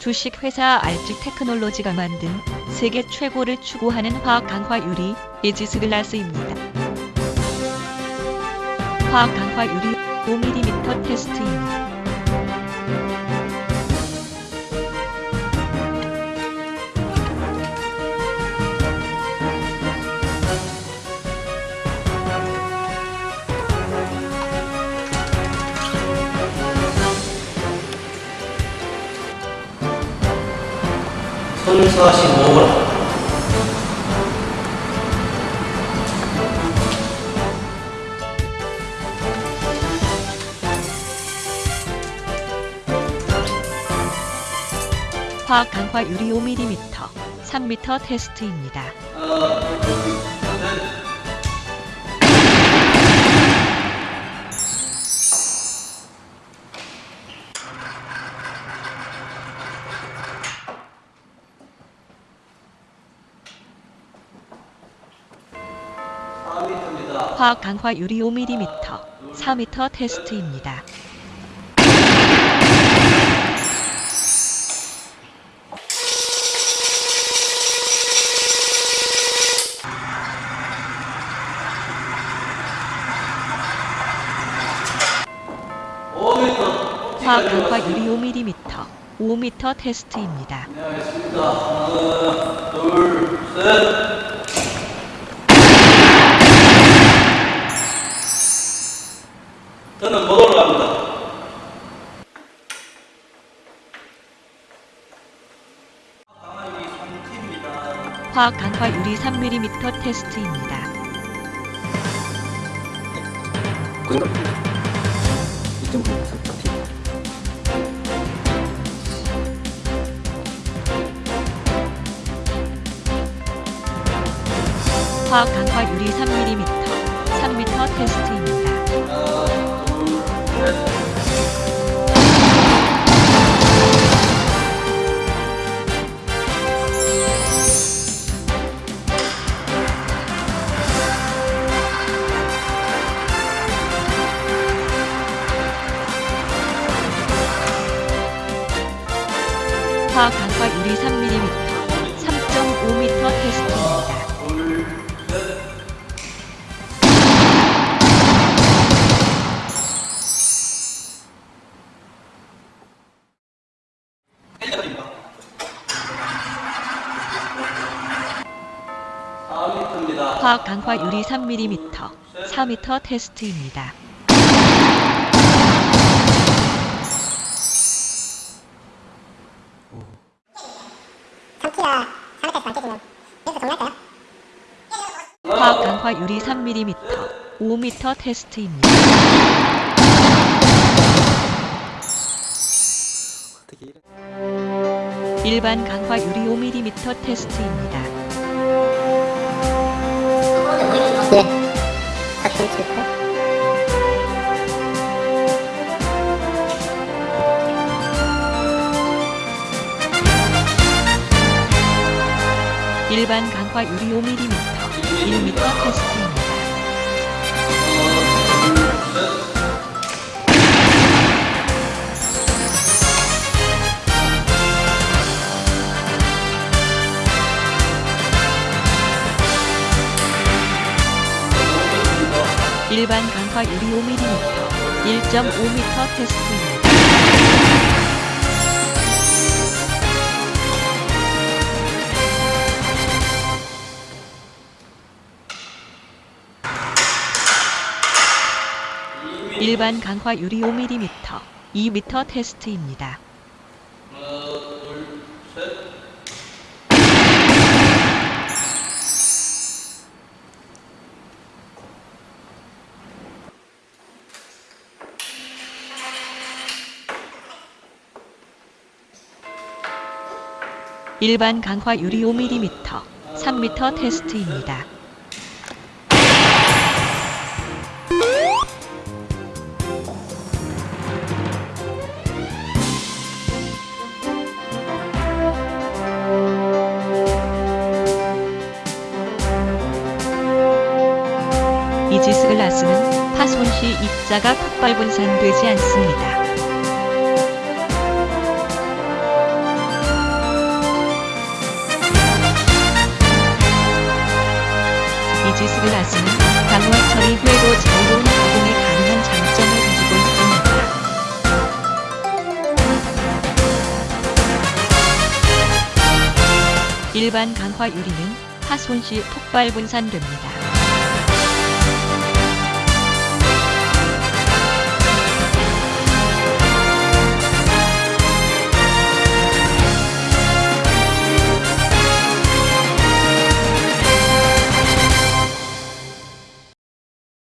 주식회사 알직 테크놀로지가 만든 세계 최고를 추구하는 화학 강화 유리 에지스 글라스입니다. 화학 강화 유리 5mm 테스트입니다. 손사시 먹어라. 화학 강화 유리 5mm, 3m 테스트입니다. 입 화학 강화 유리 5mm, 4m 테스트입니다. 화학 강화 유리 5mm, 5m 테스트입니다. 네, 알겠습니다. 하나, 둘, 셋. 화학 강화 유리 3mm 테스트입니다. 그 정도? 2.3 화학 강화 유리 3mm, 3m 테스트입니다. 하나, 둘, 화학 강화 유리 3mm, 3.5m 테스트입니다. 둘, 셋. 일단입니다. 4m입니다. 화학 강화 유리 3mm, 4m 테스트입니다. 삼키가 4m에서 안 깨지면 여기서 동날까요? 화학 강화 유리 3mm, 5m 테스트입니다. 일반 강화 유리 5mm 테스트입니다. 예. 일반 강화 유리 5mm, 1m 테스트입니다. 일반 강화 유리 5mm, 1.5m 테스트입니다. 일반 강화 유리 5mm, 2m 테스트입니다. 일반 강화 유리 5mm, 3m 테스트입니다. 베이지스글라스는 파손 시 입자가 폭발 분산되지 않습니다. 베이지스글라스는 강화 처리후에도 자유로운 가공이 가능한 장점을 가지고 있습니다. 일반 강화 유리는 파손 시 폭발 분산됩니다.